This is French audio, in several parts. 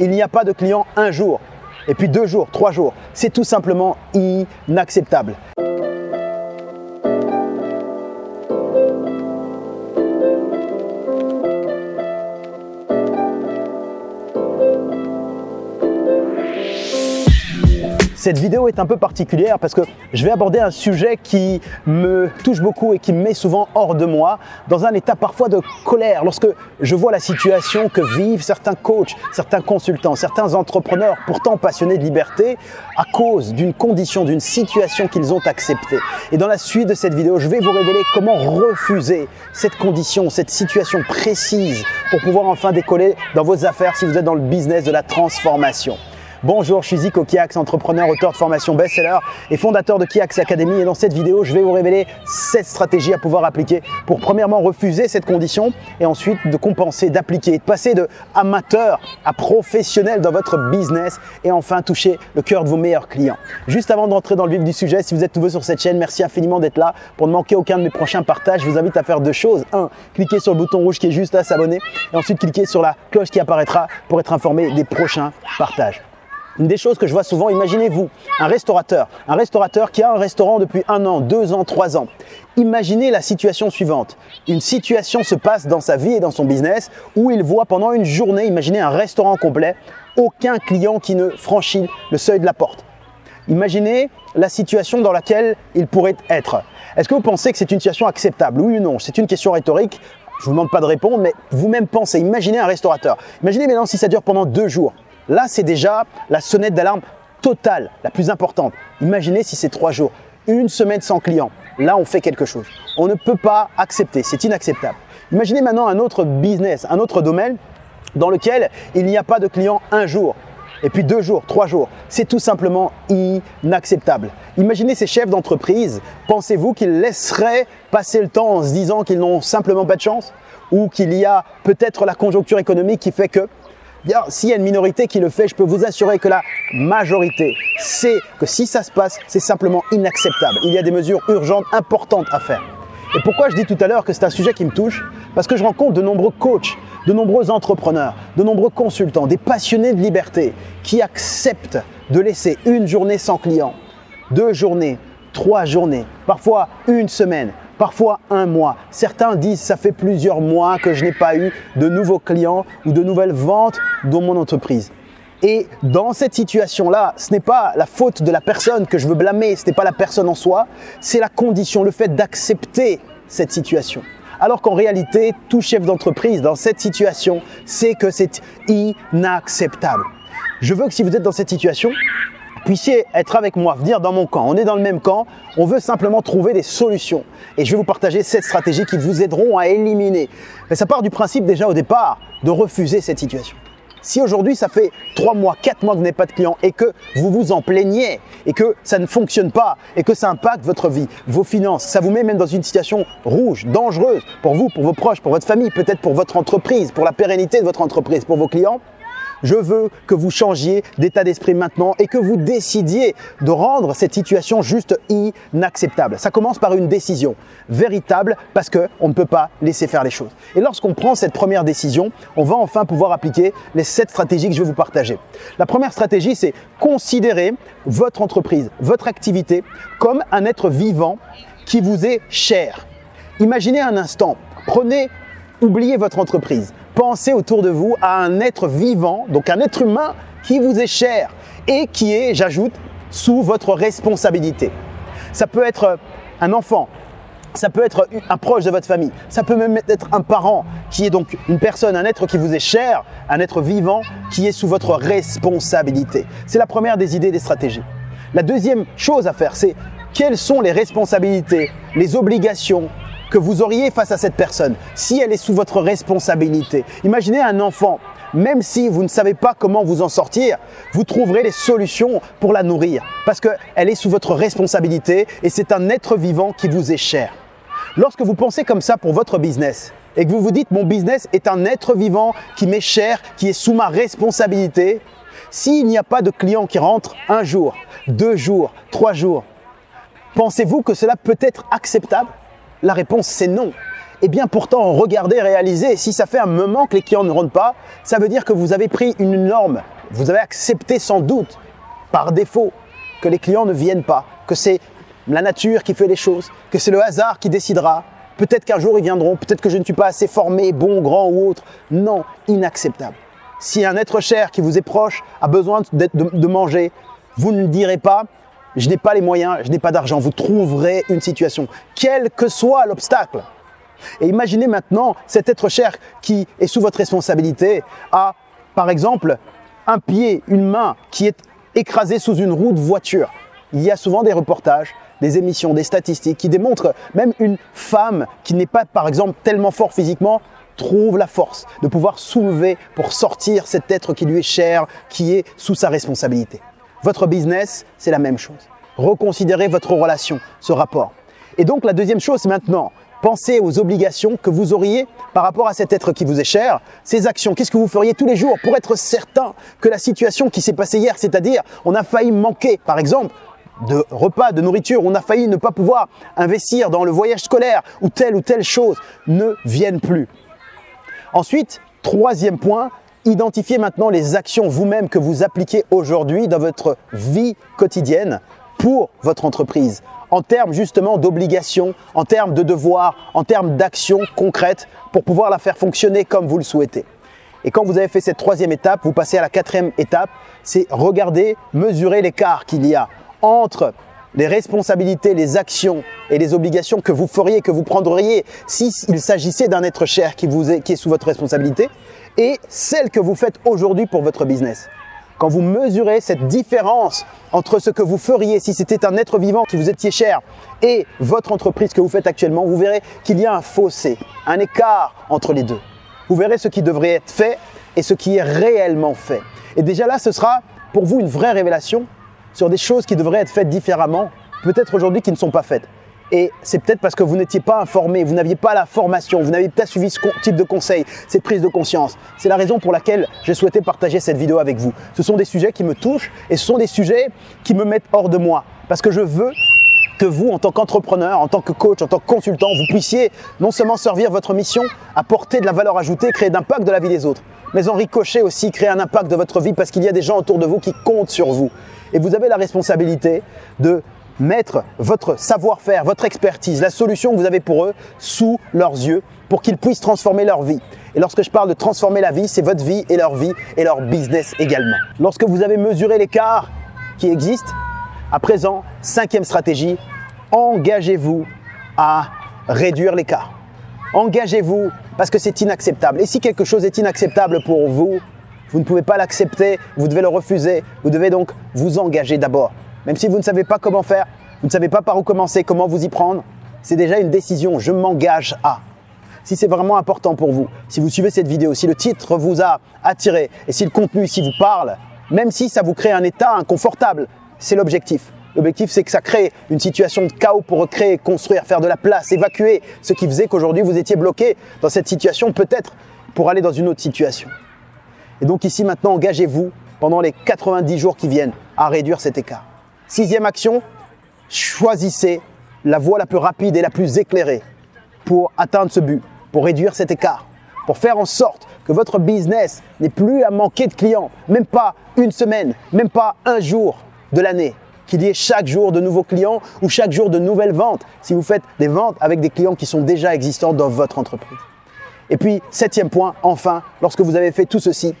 il n'y a pas de client un jour, et puis deux jours, trois jours. C'est tout simplement inacceptable. Cette vidéo est un peu particulière parce que je vais aborder un sujet qui me touche beaucoup et qui me met souvent hors de moi, dans un état parfois de colère, lorsque je vois la situation que vivent certains coachs, certains consultants, certains entrepreneurs pourtant passionnés de liberté à cause d'une condition, d'une situation qu'ils ont acceptée. Et dans la suite de cette vidéo, je vais vous révéler comment refuser cette condition, cette situation précise pour pouvoir enfin décoller dans vos affaires si vous êtes dans le business de la transformation. Bonjour, je suis Zico Kiax, entrepreneur, auteur de formation best-seller et fondateur de Kiax Academy. Et dans cette vidéo, je vais vous révéler 7 stratégies à pouvoir appliquer pour premièrement refuser cette condition et ensuite de compenser, d'appliquer, de passer de amateur à professionnel dans votre business et enfin toucher le cœur de vos meilleurs clients. Juste avant d'entrer dans le vif du sujet, si vous êtes nouveau sur cette chaîne, merci infiniment d'être là. Pour ne manquer aucun de mes prochains partages, je vous invite à faire deux choses. Un, cliquez sur le bouton rouge qui est juste là, s'abonner et ensuite cliquez sur la cloche qui apparaîtra pour être informé des prochains partages. Une des choses que je vois souvent, imaginez-vous un restaurateur, un restaurateur qui a un restaurant depuis un an, deux ans, trois ans. Imaginez la situation suivante. Une situation se passe dans sa vie et dans son business où il voit pendant une journée, imaginez un restaurant complet, aucun client qui ne franchit le seuil de la porte. Imaginez la situation dans laquelle il pourrait être. Est-ce que vous pensez que c'est une situation acceptable? Oui ou non? C'est une question rhétorique. Je ne vous demande pas de répondre, mais vous-même pensez. Imaginez un restaurateur. Imaginez maintenant si ça dure pendant deux jours. Là, c'est déjà la sonnette d'alarme totale, la plus importante. Imaginez si c'est trois jours, une semaine sans client. Là, on fait quelque chose. On ne peut pas accepter, c'est inacceptable. Imaginez maintenant un autre business, un autre domaine dans lequel il n'y a pas de client un jour, et puis deux jours, trois jours. C'est tout simplement inacceptable. Imaginez ces chefs d'entreprise, pensez-vous qu'ils laisseraient passer le temps en se disant qu'ils n'ont simplement pas de chance Ou qu'il y a peut-être la conjoncture économique qui fait que S'il y a une minorité qui le fait, je peux vous assurer que la majorité sait que si ça se passe, c'est simplement inacceptable. Il y a des mesures urgentes, importantes à faire. Et pourquoi je dis tout à l'heure que c'est un sujet qui me touche? Parce que je rencontre de nombreux coachs, de nombreux entrepreneurs, de nombreux consultants, des passionnés de liberté qui acceptent de laisser une journée sans client, deux journées, trois journées, parfois une semaine, parfois un mois. Certains disent ça fait plusieurs mois que je n'ai pas eu de nouveaux clients ou de nouvelles ventes dans mon entreprise. Et dans cette situation-là, ce n'est pas la faute de la personne que je veux blâmer, ce n'est pas la personne en soi, c'est la condition, le fait d'accepter cette situation. Alors qu'en réalité, tout chef d'entreprise dans cette situation sait que c'est inacceptable. Je veux que si vous êtes dans cette situation, puissiez être avec moi, venir dans mon camp. On est dans le même camp, on veut simplement trouver des solutions. Et je vais vous partager cette stratégie qui vous aideront à éliminer. Mais ça part du principe déjà au départ de refuser cette situation. Si aujourd'hui ça fait 3 mois, 4 mois que vous n'avez pas de client et que vous vous en plaignez et que ça ne fonctionne pas et que ça impacte votre vie, vos finances, ça vous met même dans une situation rouge, dangereuse pour vous, pour vos proches, pour votre famille, peut-être pour votre entreprise, pour la pérennité de votre entreprise, pour vos clients, je veux que vous changiez d'état d'esprit maintenant et que vous décidiez de rendre cette situation juste inacceptable. Ça commence par une décision véritable parce qu'on ne peut pas laisser faire les choses. Et lorsqu'on prend cette première décision, on va enfin pouvoir appliquer les sept stratégies que je vais vous partager. La première stratégie, c'est considérer votre entreprise, votre activité comme un être vivant qui vous est cher. Imaginez un instant, prenez, oubliez votre entreprise, pensez autour de vous à un être vivant, donc un être humain qui vous est cher et qui est, j'ajoute, sous votre responsabilité. Ça peut être un enfant, ça peut être un proche de votre famille, ça peut même être un parent qui est donc une personne, un être qui vous est cher, un être vivant qui est sous votre responsabilité. C'est la première des idées des stratégies. La deuxième chose à faire, c'est quelles sont les responsabilités, les obligations, que vous auriez face à cette personne si elle est sous votre responsabilité. Imaginez un enfant, même si vous ne savez pas comment vous en sortir, vous trouverez les solutions pour la nourrir parce qu'elle est sous votre responsabilité et c'est un être vivant qui vous est cher. Lorsque vous pensez comme ça pour votre business et que vous vous dites mon business est un être vivant qui m'est cher, qui est sous ma responsabilité, s'il n'y a pas de client qui rentre un jour, deux jours, trois jours, pensez-vous que cela peut être acceptable? La réponse, c'est non. Et bien pourtant, regardez, réalisez, si ça fait un moment que les clients ne rentrent pas, ça veut dire que vous avez pris une norme, vous avez accepté sans doute par défaut que les clients ne viennent pas, que c'est la nature qui fait les choses, que c'est le hasard qui décidera. Peut-être qu'un jour ils viendront, peut-être que je ne suis pas assez formé, bon, grand ou autre. Non, inacceptable. Si un être cher qui vous est proche a besoin de, de manger, vous ne direz pas je n'ai pas les moyens, je n'ai pas d'argent. Vous trouverez une situation, quel que soit l'obstacle. Et imaginez maintenant cet être cher qui est sous votre responsabilité a, par exemple, un pied, une main qui est écrasée sous une roue de voiture. Il y a souvent des reportages, des émissions, des statistiques qui démontrent même une femme qui n'est pas, par exemple, tellement fort physiquement, trouve la force de pouvoir soulever pour sortir cet être qui lui est cher, qui est sous sa responsabilité. Votre business, c'est la même chose. Reconsidérez votre relation, ce rapport. Et donc la deuxième chose maintenant, pensez aux obligations que vous auriez par rapport à cet être qui vous est cher, ces actions, qu'est-ce que vous feriez tous les jours pour être certain que la situation qui s'est passée hier, c'est-à-dire on a failli manquer par exemple de repas, de nourriture, on a failli ne pas pouvoir investir dans le voyage scolaire ou telle ou telle chose, ne vienne plus. Ensuite, troisième point, identifiez maintenant les actions vous-même que vous appliquez aujourd'hui dans votre vie quotidienne pour votre entreprise, en termes justement d'obligations, en termes de devoirs, en termes d'actions concrètes pour pouvoir la faire fonctionner comme vous le souhaitez. Et quand vous avez fait cette troisième étape, vous passez à la quatrième étape, c'est regarder, mesurer l'écart qu'il y a entre les responsabilités, les actions et les obligations que vous feriez, que vous prendriez s'il s'agissait d'un être cher qui, vous est, qui est sous votre responsabilité et celles que vous faites aujourd'hui pour votre business. Quand vous mesurez cette différence entre ce que vous feriez si c'était un être vivant qui vous étiez cher et votre entreprise que vous faites actuellement, vous verrez qu'il y a un fossé, un écart entre les deux. Vous verrez ce qui devrait être fait et ce qui est réellement fait. Et déjà là, ce sera pour vous une vraie révélation sur des choses qui devraient être faites différemment, peut-être aujourd'hui qui ne sont pas faites. Et c'est peut-être parce que vous n'étiez pas informé, vous n'aviez pas la formation, vous n'aviez pas suivi ce type de conseil, cette prise de conscience. C'est la raison pour laquelle j'ai souhaité partager cette vidéo avec vous. Ce sont des sujets qui me touchent et ce sont des sujets qui me mettent hors de moi. Parce que je veux que vous, en tant qu'entrepreneur, en tant que coach, en tant que consultant, vous puissiez non seulement servir votre mission, apporter de la valeur ajoutée, créer d'impact de la vie des autres, mais en ricocher aussi, créer un impact de votre vie parce qu'il y a des gens autour de vous qui comptent sur vous. Et vous avez la responsabilité de mettre votre savoir-faire, votre expertise, la solution que vous avez pour eux sous leurs yeux pour qu'ils puissent transformer leur vie. Et lorsque je parle de transformer la vie, c'est votre vie et leur vie et leur business également. Lorsque vous avez mesuré l'écart qui existe, à présent, cinquième stratégie, engagez-vous à réduire l'écart. Engagez-vous parce que c'est inacceptable. Et si quelque chose est inacceptable pour vous, vous ne pouvez pas l'accepter, vous devez le refuser. Vous devez donc vous engager d'abord. Même si vous ne savez pas comment faire, vous ne savez pas par où commencer, comment vous y prendre, c'est déjà une décision. Je m'engage à. Si c'est vraiment important pour vous, si vous suivez cette vidéo, si le titre vous a attiré et si le contenu ici vous parle, même si ça vous crée un état inconfortable, c'est l'objectif. L'objectif, c'est que ça crée une situation de chaos pour recréer, construire, faire de la place, évacuer ce qui faisait qu'aujourd'hui vous étiez bloqué dans cette situation, peut-être pour aller dans une autre situation. Et donc ici maintenant, engagez-vous pendant les 90 jours qui viennent à réduire cet écart. Sixième action, choisissez la voie la plus rapide et la plus éclairée pour atteindre ce but, pour réduire cet écart, pour faire en sorte que votre business n'ait plus à manquer de clients, même pas une semaine, même pas un jour de l'année, qu'il y ait chaque jour de nouveaux clients ou chaque jour de nouvelles ventes si vous faites des ventes avec des clients qui sont déjà existants dans votre entreprise. Et puis, septième point, enfin, lorsque vous avez fait tout ceci,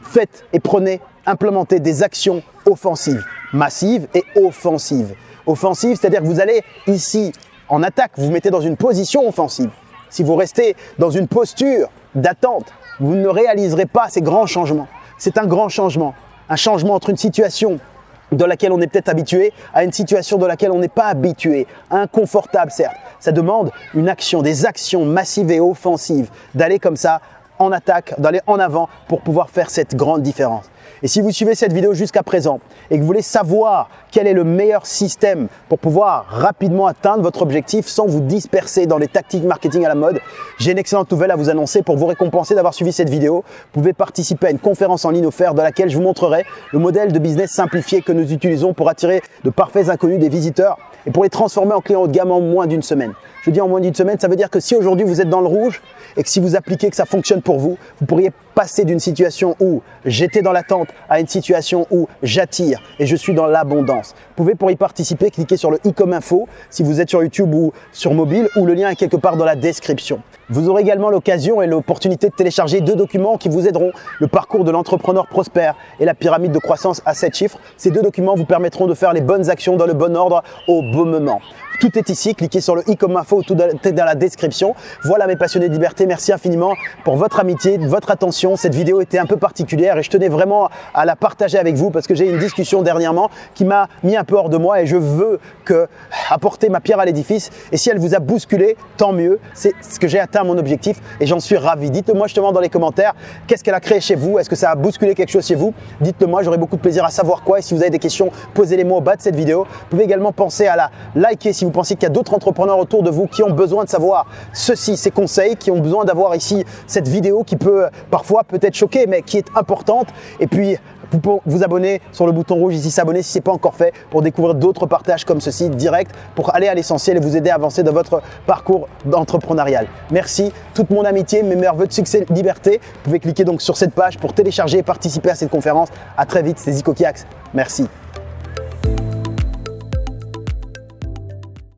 faites et prenez, implémentez des actions offensives massive et offensive. Offensive, c'est-à-dire que vous allez ici en attaque, vous vous mettez dans une position offensive. Si vous restez dans une posture d'attente, vous ne réaliserez pas ces grands changements. C'est un grand changement, un changement entre une situation dans laquelle on est peut-être habitué à une situation dans laquelle on n'est pas habitué, inconfortable certes. Ça demande une action, des actions massives et offensives, d'aller comme ça en attaque, d'aller en avant pour pouvoir faire cette grande différence. Et si vous suivez cette vidéo jusqu'à présent et que vous voulez savoir quel est le meilleur système pour pouvoir rapidement atteindre votre objectif sans vous disperser dans les tactiques marketing à la mode, j'ai une excellente nouvelle à vous annoncer pour vous récompenser d'avoir suivi cette vidéo. Vous pouvez participer à une conférence en ligne offerte dans laquelle je vous montrerai le modèle de business simplifié que nous utilisons pour attirer de parfaits inconnus des visiteurs et pour les transformer en clients haut de gamme en moins d'une semaine. Je dis en moins d'une semaine, ça veut dire que si aujourd'hui vous êtes dans le rouge et que si vous appliquez que ça fonctionne pour vous, vous pourriez passer d'une situation où j'étais dans l'attente à une situation où j'attire et je suis dans l'abondance. Vous pouvez pour y participer cliquer sur le i comme info si vous êtes sur YouTube ou sur mobile ou le lien est quelque part dans la description. Vous aurez également l'occasion et l'opportunité de télécharger deux documents qui vous aideront le parcours de l'entrepreneur prospère et la pyramide de croissance à 7 chiffres. Ces deux documents vous permettront de faire les bonnes actions dans le bon ordre au bon moment. Tout est ici, cliquez sur le i comme info ou tout dans la description. Voilà mes passionnés de liberté, merci infiniment pour votre amitié, votre attention. Cette vidéo était un peu particulière et je tenais vraiment à la partager avec vous parce que j'ai une discussion dernièrement qui m'a mis un peu hors de moi et je veux que apporter ma pierre à l'édifice. Et si elle vous a bousculé, tant mieux. C'est ce que j'ai atteint mon objectif et j'en suis ravi. Dites-moi justement dans les commentaires qu'est-ce qu'elle a créé chez vous? Est-ce que ça a bousculé quelque chose chez vous? Dites-le moi, j'aurai beaucoup de plaisir à savoir quoi. Et si vous avez des questions, posez-les moi au bas de cette vidéo. Vous pouvez également penser à la liker si vous pensez qu'il y a d'autres entrepreneurs autour de vous qui ont besoin de savoir ceci, ces conseils, qui ont besoin d'avoir ici cette vidéo qui peut parfois peut-être choquer, mais qui est importante. Et puis, vous pouvez vous abonner sur le bouton rouge ici, s'abonner si ce n'est pas encore fait pour découvrir d'autres partages comme ceci direct pour aller à l'essentiel et vous aider à avancer dans votre parcours d'entrepreneurial. Merci, toute mon amitié, mes meilleurs voeux de succès, liberté. Vous pouvez cliquer donc sur cette page pour télécharger et participer à cette conférence. À très vite, c'est Zico Kiax. Merci.